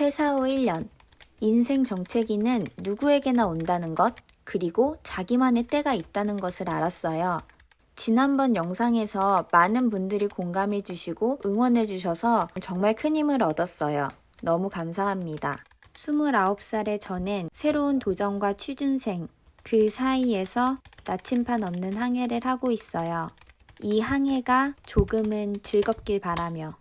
퇴사 후 1년. 인생 정체기는 누구에게나 온다는 것, 그리고 자기만의 때가 있다는 것을 알았어요. 지난번 영상에서 많은 분들이 공감해 주시고 응원해 주셔서 정말 큰 힘을 얻었어요. 너무 감사합니다. 29살의 저는 새로운 도전과 취준생, 그 사이에서 나침판 없는 항해를 하고 있어요. 이 항해가 조금은 즐겁길 바라며.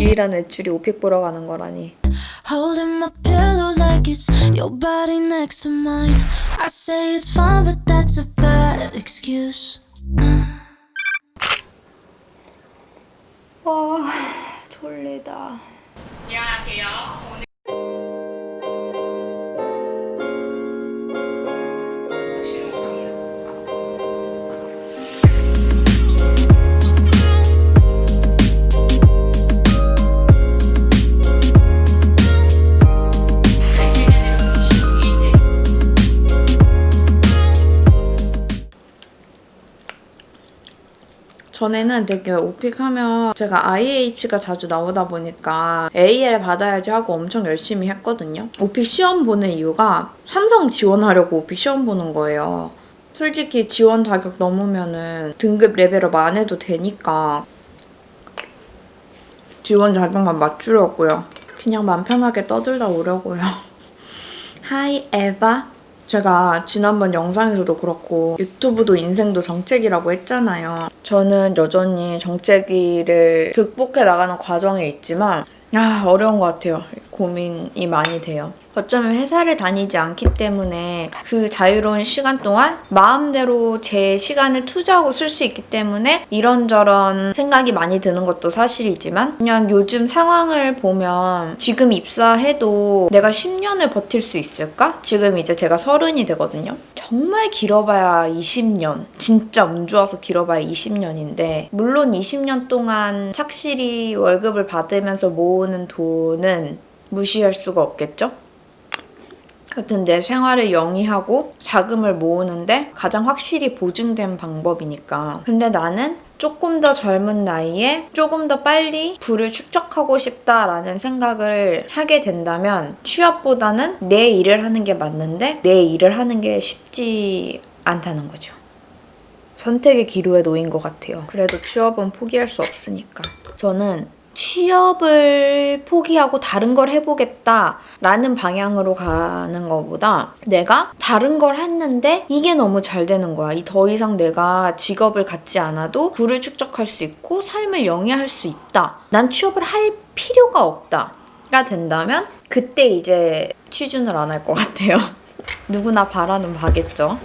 유일한 외출이 오픽 보러 가는 거라니. holding my pillow like it's your body next to mine. I say it's fine, but that's a bad excuse. 와, 졸리다. 전에는 되게 오픽하면 제가 IH가 자주 나오다 보니까 AL 받아야지 하고 엄청 열심히 했거든요. 오픽 시험 보는 이유가 삼성 지원하려고 오픽 시험 보는 거예요. 솔직히 지원 자격 넘으면은 등급 level up 안 해도 되니까 지원 자격만 맞추려고요. 그냥 맘 편하게 떠들다 오려고요. Hi 에바 제가 지난번 영상에서도 그렇고 유튜브도 인생도 정체기라고 했잖아요. 저는 여전히 정체기를 극복해 나가는 과정에 있지만 아 어려운 것 같아요. 고민이 많이 돼요. 어쩌면 회사를 다니지 않기 때문에 그 자유로운 시간 동안 마음대로 제 시간을 투자하고 쓸 수 있기 때문에 이런저런 생각이 많이 드는 것도 사실이지만 그냥 요즘 상황을 보면 지금 입사해도 내가 10년을 버틸 수 있을까? 지금 이제 제가 서른이 되거든요. 정말 길어봐야 20년. 진짜 운 좋아서 길어봐야 20년인데 물론 20년 동안 착실히 월급을 받으면서 모으는 돈은 무시할 수가 없겠죠? 하여튼 내 생활을 영위하고 자금을 모으는데 가장 확실히 보증된 방법이니까. 근데 나는 조금 더 젊은 나이에 조금 더 빨리 부를 축적하고 싶다라는 생각을 하게 된다면 취업보다는 내 일을 하는 게 맞는데 내 일을 하는 게 쉽지 않다는 거죠. 선택의 기로에 놓인 것 같아요. 그래도 취업은 포기할 수 없으니까. 저는 취업을 포기하고 다른 걸 해보겠다 라는 방향으로 가는 것보다 내가 다른 걸 했는데 이게 너무 잘 되는 거야. 이 더 이상 내가 직업을 갖지 않아도 부를 축적할 수 있고 삶을 영위할 수 있다. 난 취업을 할 필요가 없다.가 된다면 그때 이제 취준을 안 할 것 같아요. 누구나 바라는 바겠죠.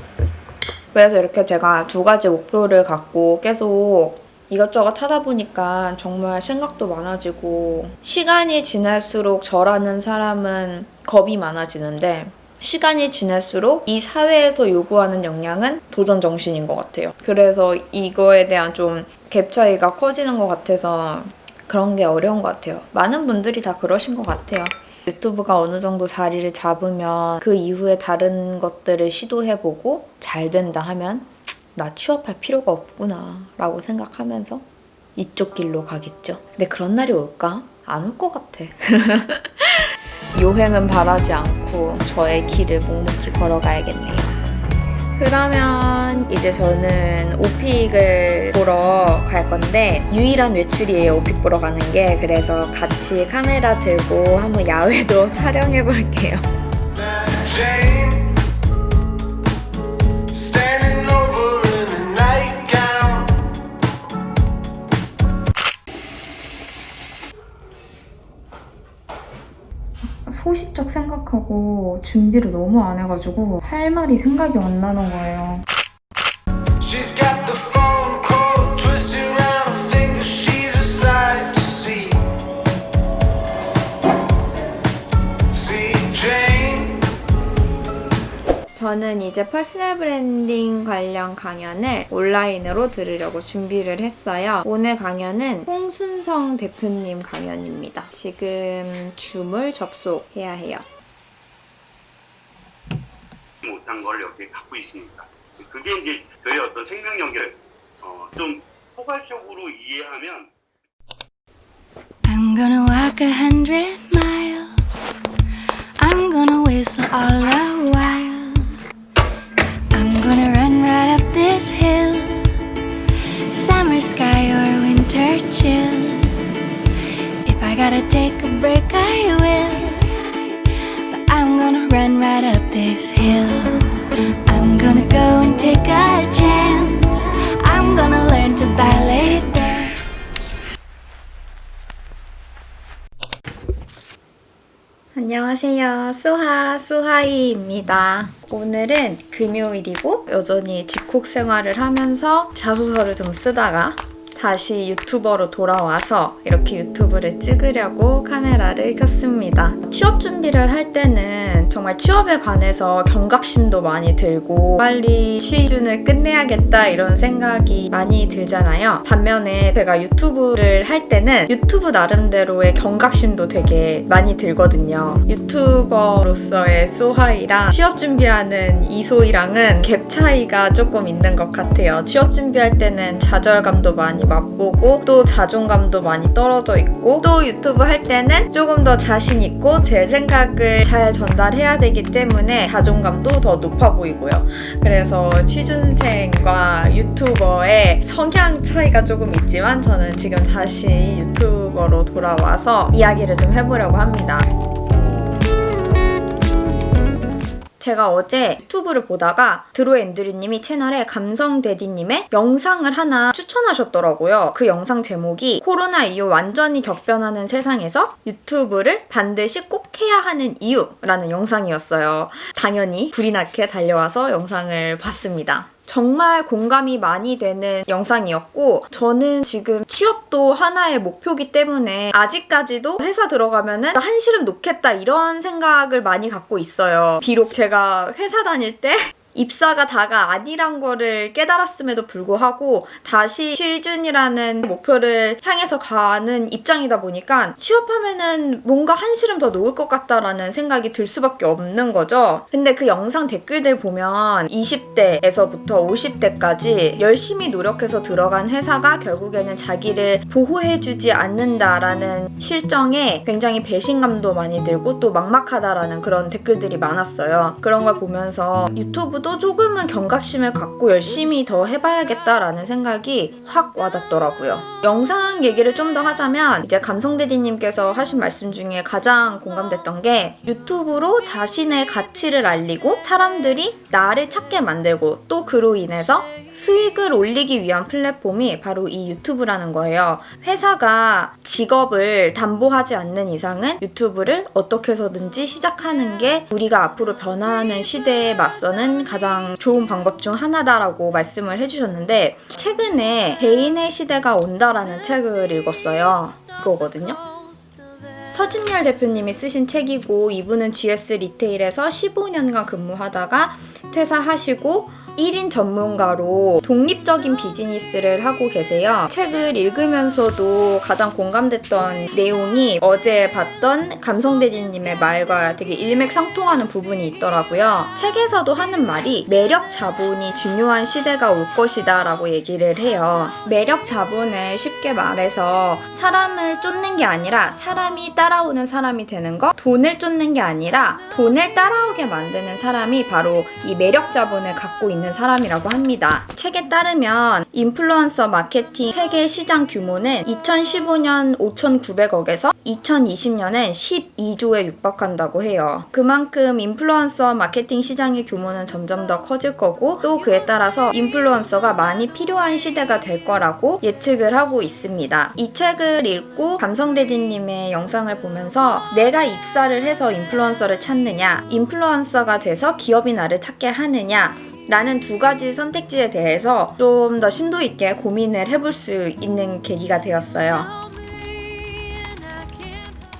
그래서 이렇게 제가 두 가지 목표를 갖고 계속 이것저것 하다 보니까 정말 생각도 많아지고 시간이 지날수록 저라는 사람은 겁이 많아지는데 시간이 지날수록 이 사회에서 요구하는 역량은 도전 정신인 것 같아요. 그래서 이거에 대한 좀 갭 차이가 커지는 것 같아서 그런 게 어려운 것 같아요. 많은 분들이 다 그러신 것 같아요. 유튜브가 어느 정도 자리를 잡으면 그 이후에 다른 것들을 시도해보고 잘 된다 하면 나 취업할 필요가 없구나 라고 생각하면서 이쪽 길로 가겠죠. 근데 그런 날이 올까? 안 올 것 같아. 요행은 바라지 않고 저의 길을 묵묵히 걸어가야겠네요. 그러면 이제 저는 오픽을 보러 갈 건데 유일한 외출이에요 오픽 보러 가는 게 그래서 같이 카메라 들고 한번 야외도 촬영해 볼게요 소시적 생각하고 준비를 너무 안 해가지고 할 말이 생각이 안 나는 거예요 저는 이제 personal branding 관련 강연을 온라인으로 들으려고 준비를 했어요. 오늘 강연은 홍순성 대표님 강연입니다. 지금 줌을 접속해야 해요. 못한 걸 여기 갖고 있습니다. 그게 이제 저희 어떤 생명 연결 어, 좀 포괄적으로 이해하면 I'm gonna walk a hundred miles. I'm gonna whistle all the while. Chill. If I gotta take a break, I will. But I'm gonna run right up this hill. I'm gonna go and take a chance. I'm gonna learn to ballet dance. 안녕하세요. 수하, 수하이입니다. 오늘은 금요일이고 여전히 집콕 생활을 하면서 자소서를 좀 쓰다가 다시 유튜버로 돌아와서 이렇게 유튜브를 찍으려고 카메라를 켰습니다. 취업 준비를 할 때는 정말 취업에 관해서 경각심도 많이 들고 빨리 시즌을 끝내야겠다 이런 생각이 많이 들잖아요. 반면에 제가 유튜브를 할 때는 유튜브 나름대로의 경각심도 되게 많이 들거든요. 유튜버로서의 소하이랑 취업 준비하는 이소이랑은 갭 차이가 조금 있는 것 같아요. 취업 준비할 때는 좌절감도 많이 맛보고 또 자존감도 많이 떨어져 있고 또 유튜브 할 때는 조금 더 자신 있고 제 생각을 잘 전달해야 되기 때문에 자존감도 더 높아 보이고요. 그래서 취준생과 유튜버의 성향 차이가 조금 있지만 저는 지금 다시 유튜버로 돌아와서 이야기를 좀 해보려고 합니다. 제가 어제 유튜브를 보다가 드로 앤드류님이 채널에 감성대디님의 영상을 하나 추천하셨더라고요. 그 영상 제목이 코로나 이후 완전히 격변하는 세상에서 유튜브를 반드시 꼭 해야 하는 이유라는 영상이었어요. 당연히 불이 나게 달려와서 영상을 봤습니다. 정말 공감이 많이 되는 영상이었고 저는 지금 취업도 하나의 목표기 때문에 아직까지도 회사 들어가면 은 한 시름 놓겠다 이런 생각을 많이 갖고 있어요. 비록 제가 회사 다닐 때 입사가 다가 아니란 거를 깨달았음에도 불구하고 다시 취준이라는 목표를 향해서 가는 입장이다 보니까 취업하면은 뭔가 한시름 더 놓을 것 같다라는 생각이 들 수밖에 없는 거죠. 근데 그 영상 댓글들 보면 20대에서부터 50대까지 열심히 노력해서 들어간 회사가 결국에는 자기를 보호해주지 않는다라는 실정에 굉장히 배신감도 많이 들고 또 막막하다라는 그런 댓글들이 많았어요. 그런 걸 보면서 유튜브도 조금은 경각심을 갖고 열심히 더 해봐야겠다라는 생각이 확 와닿더라고요. 영상 얘기를 좀 더 하자면 이제 감성대디님께서 하신 말씀 중에 가장 공감됐던 게 유튜브로 자신의 가치를 알리고 사람들이 나를 찾게 만들고 또 그로 인해서 수익을 올리기 위한 플랫폼이 바로 이 유튜브라는 거예요. 회사가 직업을 담보하지 않는 이상은 유튜브를 어떻게 해서든지 시작하는 게 우리가 앞으로 변화하는 시대에 맞서는 가장 좋은 방법 중 하나다라고 말씀을 해주셨는데 최근에 개인의 시대가 온다라는 책을 읽었어요. 그거거든요. 서진열 대표님이 쓰신 책이고 이분은 GS 리테일에서 15년간 근무하다가 퇴사하시고 1인 전문가로 독립적인 비즈니스를 하고 계세요. 책을 읽으면서도 가장 공감됐던 내용이 어제 봤던 감성대디님의 말과 되게 일맥상통하는 부분이 있더라고요. 책에서도 하는 말이 매력 자본이 중요한 시대가 올 것이다 라고 얘기를 해요. 매력 자본을 쉽게 말해서 사람을 쫓는 게 아니라 사람이 따라오는 사람이 되는 것 돈을 쫓는 게 아니라 돈을 따라오게 만드는 사람이 바로 이 매력 자본을 갖고 있는 사람이라고 합니다. 책에 따르면 인플루언서 마케팅 세계 시장 규모는 2015년 5,900억에서 2020년엔 12조에 육박한다고 해요. 그만큼 인플루언서 마케팅 시장의 규모는 점점 더 커질 거고 또 그에 따라서 인플루언서가 많이 필요한 시대가 될 거라고 예측을 하고 있습니다. 이 책을 읽고 감성대디님의 영상을 보면서 내가 입사를 해서 인플루언서를 찾느냐, 인플루언서가 돼서 기업이 나를 찾게 하느냐, 라는 두 가지 선택지에 대해서 좀 더 심도 있게 고민을 해볼 수 있는 계기가 되었어요.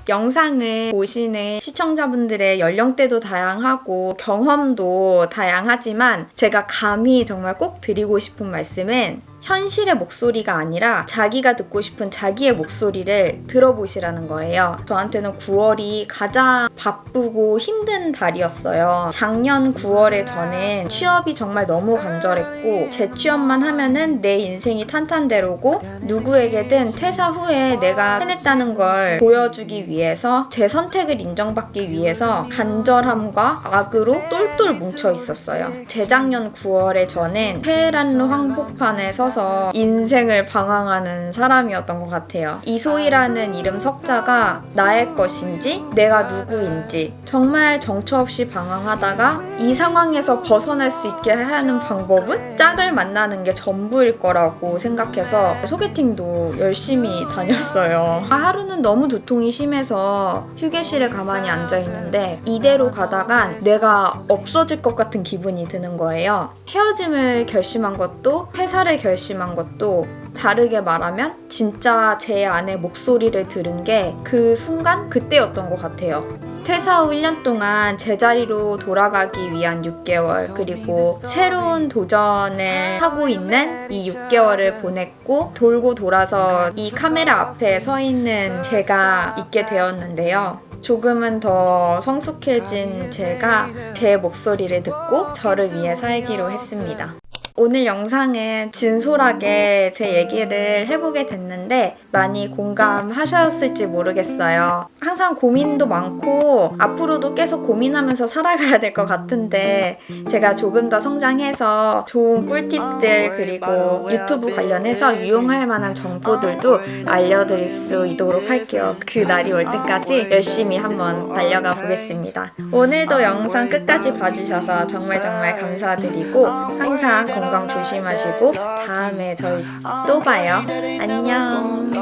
영상을 보시는 시청자분들의 연령대도 다양하고 경험도 다양하지만 제가 감히 정말 꼭 드리고 싶은 말씀은 현실의 목소리가 아니라 자기가 듣고 싶은 자기의 목소리를 들어보시라는 거예요. 저한테는 9월이 가장 바쁘고 힘든 달이었어요. 작년 9월에 저는 취업이 정말 너무 간절했고 재취업만 하면은 내 인생이 탄탄대로고 누구에게든 퇴사 후에 내가 해냈다는 걸 보여주기 위해서 제 선택을 인정받기 위해서 간절함과 악으로 똘똘 뭉쳐 있었어요. 재작년 9월에 저는 테헤란로 항복판에 서서 인생을 방황하는 사람이었던 것 같아요. 이소희라는 이름 석자가 나의 것인지 내가 누구인지 정말 정처 없이 방황하다가 이 상황에서 벗어날 수 있게 하는 방법은 짝을 만나는 게 전부일 거라고 생각해서 소개팅도 열심히 다녔어요. 아, 하루는 너무 두통이 심해서 휴게실에 가만히 앉아 있는데 이대로 가다간 내가 없어질 것 같은 기분이 드는 거예요. 헤어짐을 결심한 것도 회사를 결심 한 것도 다르게 말하면 진짜 제 안의 목소리를 들은 게 그 순간 그때였던 것 같아요. 퇴사 후 1년 동안 제자리로 돌아가기 위한 6개월 그리고 새로운 도전을 하고 있는 이 6개월을 보냈고 돌고 돌아서 이 카메라 앞에 서 있는 제가 있게 되었는데요. 조금은 더 성숙해진 제가 제 목소리를 듣고 저를 위해 살기로 했습니다. 오늘 영상은 진솔하게 제 얘기를 해보게 됐는데 많이 공감하셨을지 모르겠어요. 항상 고민도 많고 앞으로도 계속 고민하면서 살아가야 될 것 같은데 제가 조금 더 성장해서 좋은 꿀팁들 그리고 유튜브 관련해서 유용할 만한 정보들도 알려드릴 수 있도록 할게요. 그 날이 올 때까지 열심히 한번 달려가 보겠습니다. 오늘도 영상 끝까지 봐주셔서 정말 정말 감사드리고 항상 건강 조심하시고 다음에 저희 또 봐요. 안녕.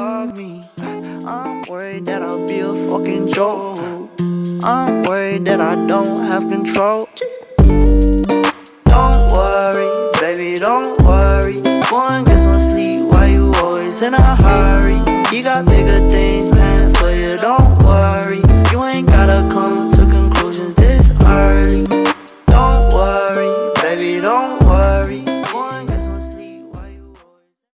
I'm worried that I'll be a fucking joke. I'm worried that I don't have control. Don't worry, baby, don't worry. Go and get some sleep. Why you always in a hurry? You got bigger things